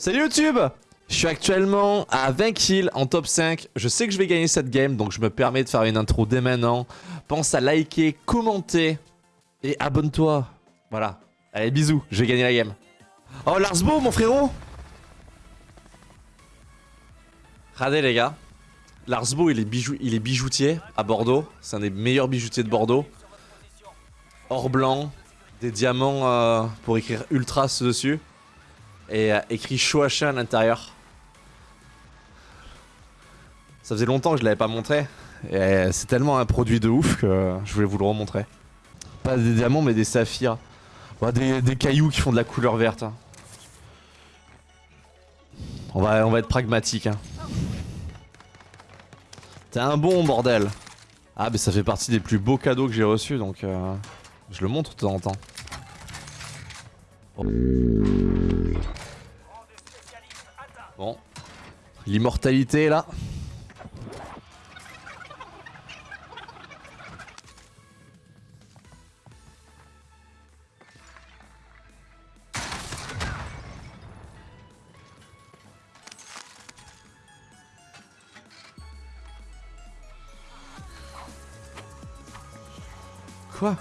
Salut YouTube Je suis actuellement à 20 kills en top 5. Je sais que je vais gagner cette game, donc je me permets de faire une intro dès maintenant. Pense à liker, commenter et abonne-toi. Voilà. Allez, bisous, je vais gagner la game. Oh, Larsbo, mon frérot Regardez les gars. Larsbo, il est, il est bijoutier à Bordeaux. C'est un des meilleurs bijoutiers de Bordeaux. Or blanc, des diamants euh, pour écrire Ultras dessus. Et euh, écrit Shoacha à l'intérieur. Ça faisait longtemps que je l'avais pas montré. Et euh, c'est tellement un produit de ouf que je voulais vous le remontrer. Pas des diamants mais des saphirs. Des, des, cailloux qui font de la couleur verte. Hein. On, va, on va être pragmatique. Hein. T'es un bon bordel. Ah mais ça fait partie des plus beaux cadeaux que j'ai reçus donc euh, je le montre de temps en temps. Bon. L'immortalité là. Quoi?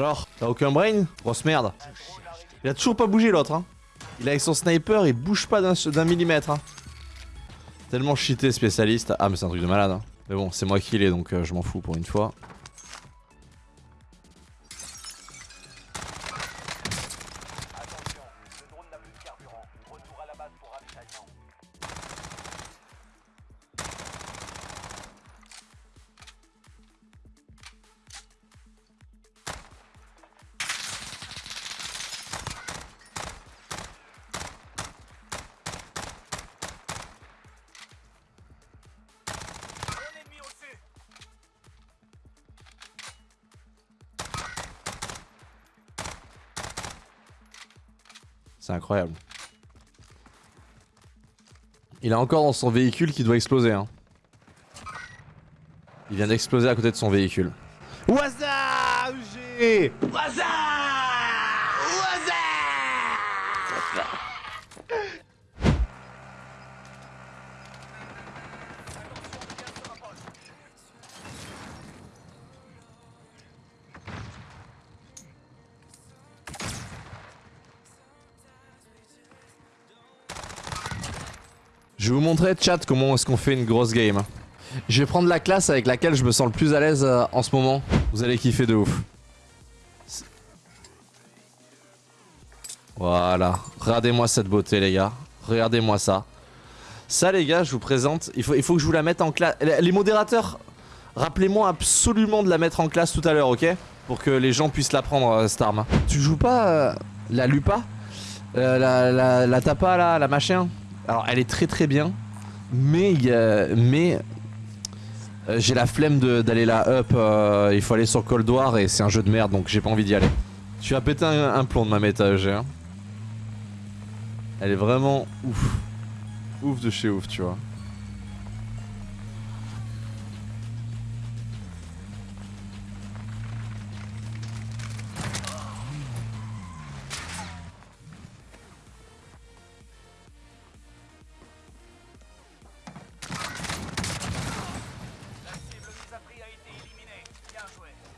Alors, t'as aucun brain Grosse merde. Il a toujours pas bougé l'autre hein. Il est avec son sniper, il bouge pas d'un millimètre. Hein. Tellement cheaté spécialiste. Ah mais c'est un truc de malade. Hein. Mais bon, c'est moi qui l'ai donc euh, je m'en fous pour une fois. C'est incroyable. Il est encore dans son véhicule qui doit exploser. Hein. Il vient d'exploser à côté de son véhicule. Waza Waza Je vais vous montrer, chat, comment est-ce qu'on fait une grosse game. Je vais prendre la classe avec laquelle je me sens le plus à l'aise euh, en ce moment. Vous allez kiffer de ouf. Voilà. Regardez-moi cette beauté, les gars. Regardez-moi ça. Ça, les gars, je vous présente. Il faut, il faut que je vous la mette en classe. Les modérateurs, rappelez-moi absolument de la mettre en classe tout à l'heure, ok? Pour que les gens puissent la prendre, euh, cette arme. Tu joues pas euh, la Lupa? La, la, la Tapa, là, la machin? Alors elle est très très bien, mais, euh, j'ai la flemme d'aller là up, euh, il faut aller sur Cold War et c'est un jeu de merde donc j'ai pas envie d'y aller. Tu as pété un, plomb de ma méta EG. Hein. Elle est vraiment ouf. Ouf de chez ouf tu vois.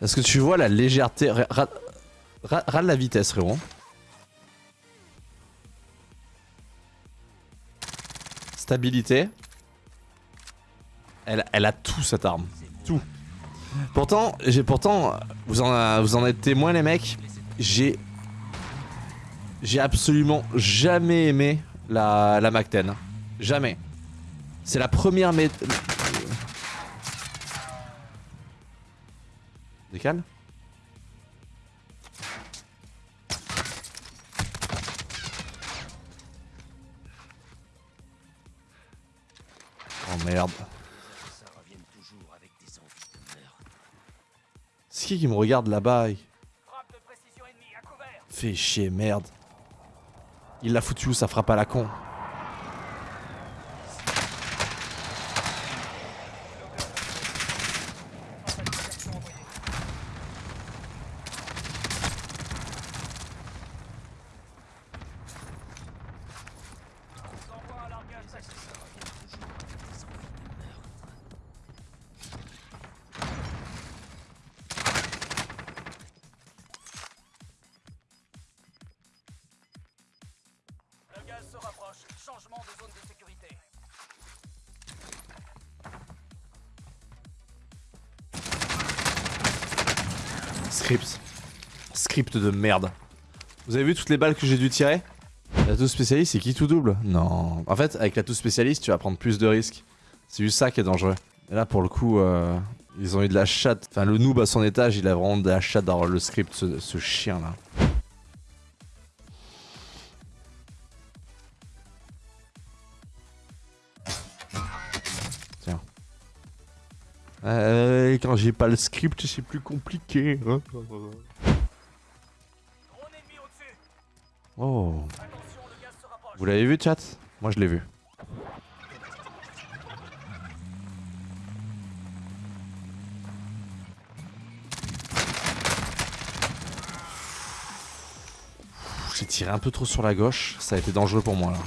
Est-ce que tu vois la légèreté? Râle la vitesse, frérot. Stabilité. Elle, a tout cette arme. Tout. Pourtant, j'ai pourtant, vous en, êtes témoins les mecs, j'ai j'ai absolument jamais aimé la, la Mac 10. Jamais. C'est la première Décale. Oh merde. C'est qui qui me regarde là-bas Fais chier, merde. Il l'a foutu où sa frappe à la con se rapproche. Changement de zone de sécurité. Script. Script de merde. Vous avez vu toutes les balles que j'ai dû tirer? La touche spécialiste, c'est qui tout double? Non. En fait, avec la touche spécialiste, tu vas prendre plus de risques. C'est juste ça qui est dangereux. Et là, pour le coup, euh, ils ont eu de la chatte. Enfin, le noob à son étage, il a vraiment de la chatte d'avoir le script, ce, ce chien Euh, quand j'ai pas le script, c'est plus compliqué. hein. Oh. Vous l'avez vu, chat? Moi, je l'ai vu. J'ai tiré un peu trop sur la gauche, ça a été dangereux pour moi là.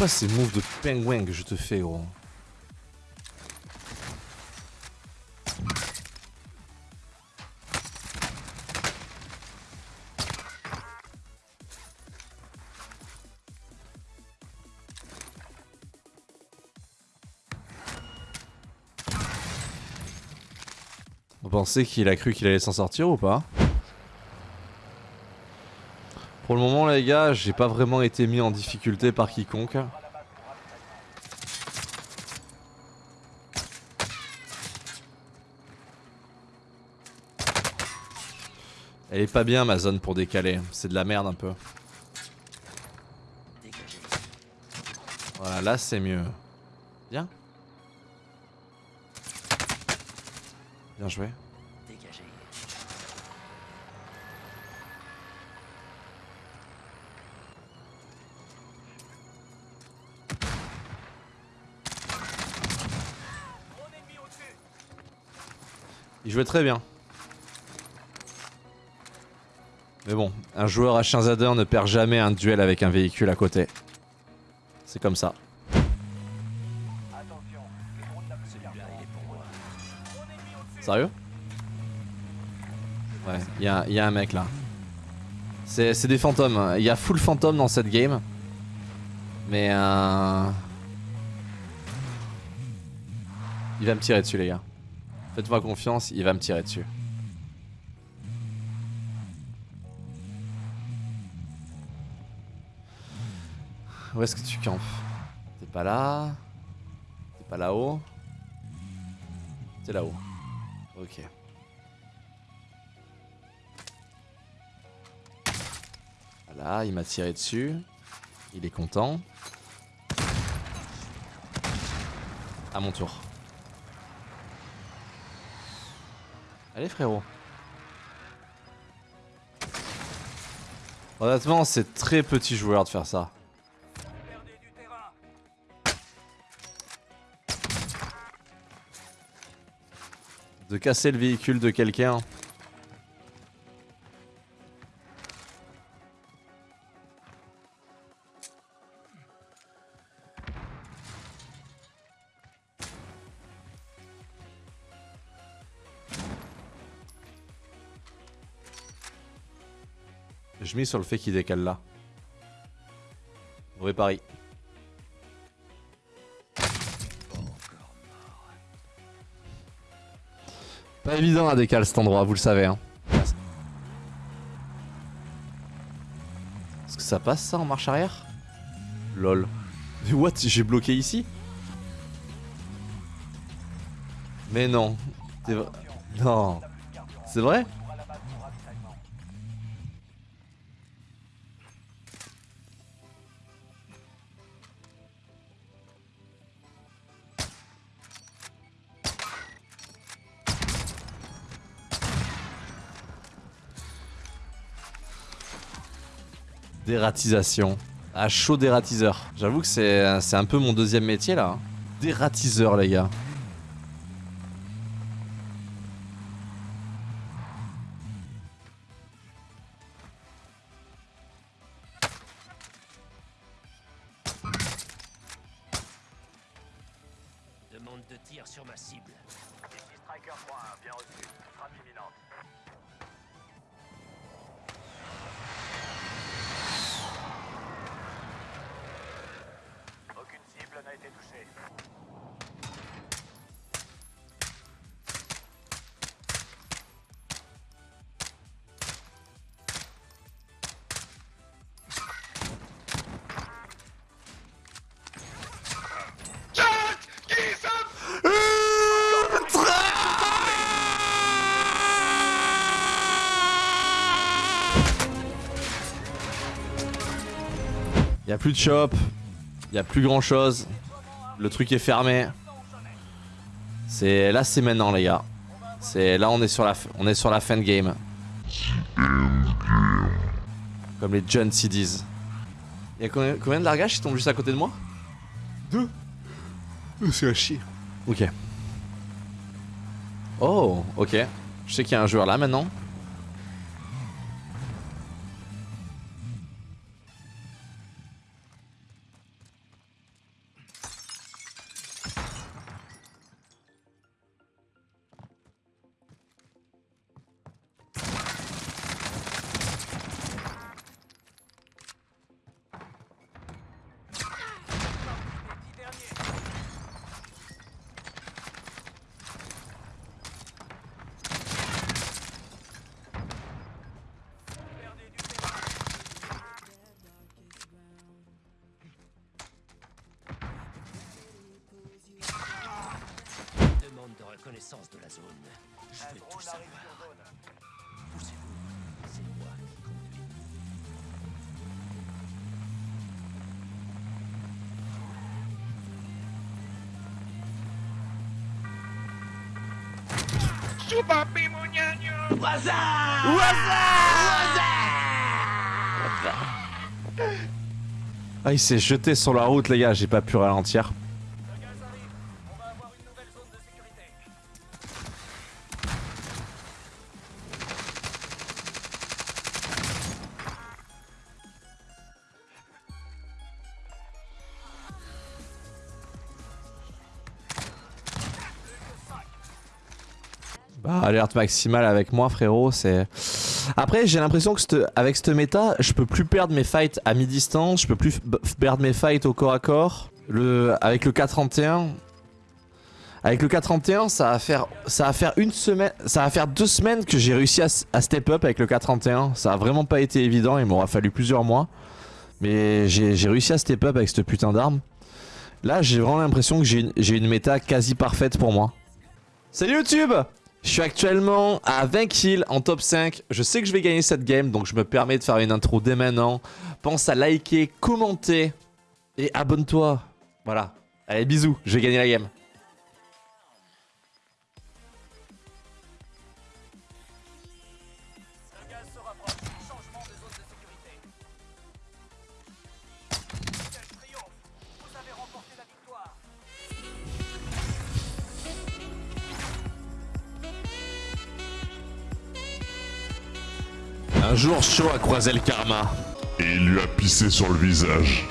Quoi ces moves de pingouin que je te fais, gros. Vous pensez qu'il a cru qu'il allait s'en sortir ou pas? Pour le moment les gars, j'ai pas vraiment été mis en difficulté par quiconque. Elle est pas bien ma zone pour décaler, c'est de la merde un peu. Voilà, là c'est mieux. Bien. Bien joué. Il jouait très bien. Mais bon, un joueur H1Z1 ne perd jamais un duel avec un véhicule à côté. C'est comme ça. Sérieux? Ouais, il y a, un mec là. C'est des fantômes. Il y a full fantôme dans cette game. Mais euh... Il va me tirer dessus les gars. Faites-moi confiance, il va me tirer dessus. Où est-ce que tu campes? T'es pas là T'es pas là-haut T'es là-haut. Ok. Voilà, il m'a tiré dessus. Il est content. À mon tour. Allez frérot. Honnêtement, c'est très petit joueur de faire ça. De casser le véhicule de quelqu'un. Je mise sur le fait qu'il décale là. Vrai pari. Pas évident à décaler cet endroit, vous le savez. Hein. Est-ce que ça passe ça en marche arrière? Lol. Mais what J'ai bloqué ici? Mais non. Non. C'est vrai? Dératisation. Ah, chaud dératiseur. J'avoue que c'est c'est un peu mon deuxième métier là. Dératiseur, les gars. Demande de tir sur ma cible. Ici Striker 3, bien reçu. Frappe imminente. Été touchée. Y a plus de shop. Y a plus grand chose. Le truc est fermé. C'est là, c'est maintenant, les gars. C'est là, on est sur la, f- on est sur la fin de game. Comme les jeunes s'y disent. Y'a combien, combien de largages qui tombent juste à côté de moi? Deux. C'est à chier. Ok. Oh, ok. Je sais qu'il y a un joueur là maintenant. De reconnaissance de la zone. Je Un veux tout savoir. Poussez-vous. C'est moi qui conduis. Ah, il s'est jeté sur la route, les gars. J'ai pas pu ralentir. Bah, alerte maximale avec moi, frérot, c'est... Après, j'ai l'impression que avec cette méta, je peux plus perdre mes fights à mi-distance, je peux plus perdre mes fights au corps à corps. Le... Avec le 431... Avec le 431, ça va faire, ça va faire une semaine, ça va faire deux semaines que j'ai réussi à, à step up avec le 431. Ça a vraiment pas été évident, il m'aura fallu plusieurs mois. Mais j'ai réussi à step up avec cette putain d'arme. Là, j'ai vraiment l'impression que j'ai une, une méta quasi parfaite pour moi. Salut YouTube Je suis actuellement à 20 kills en top 5. Je sais que je vais gagner cette game, donc je me permets de faire une intro dès maintenant. Pense à liker, commenter et abonne-toi. Voilà. Allez, bisous, je vais gagner la game. Jour chaud à croiser le karma. et il lui a pissé sur le visage.